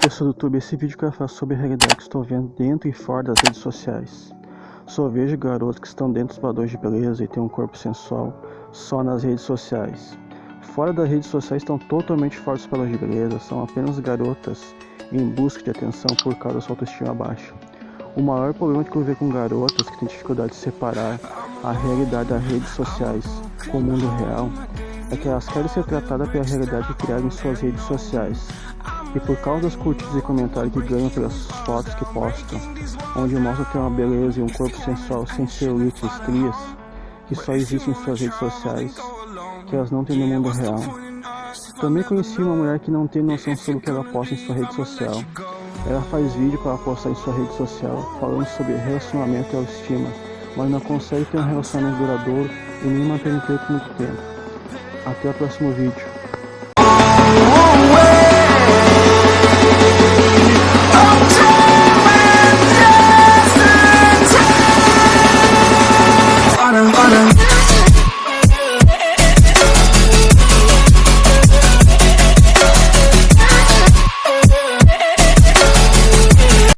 pessoal do YouTube, esse vídeo que eu faço sobre a realidade que estou vendo dentro e fora das redes sociais. Só vejo garotos que estão dentro dos padrões de beleza e têm um corpo sensual só nas redes sociais. Fora das redes sociais estão totalmente fora dos padrões de beleza, são apenas garotas em busca de atenção por causa da sua autoestima baixa. O maior problema que eu vejo com garotas que têm dificuldade de separar a realidade das redes sociais com o mundo real é que elas querem ser tratadas pela realidade que criaram em suas redes sociais. E por causa das curtidas e comentários que ganham pelas fotos que postam, onde mostram ter uma beleza e um corpo sensual sem celulite e estrias, que só existem em suas redes sociais, que elas não têm no mundo real. Também conheci uma mulher que não tem noção sobre o que ela posta em sua rede social. Ela faz vídeo para postar em sua rede social falando sobre relacionamento e autoestima, mas não consegue ter um relacionamento duradouro e nem manter no tempo muito tempo. Até o próximo vídeo. wanna, wanna